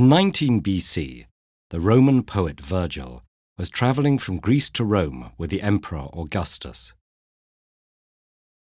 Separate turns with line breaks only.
In 19 BC, the Roman poet Virgil was traveling from Greece to Rome with the Emperor Augustus.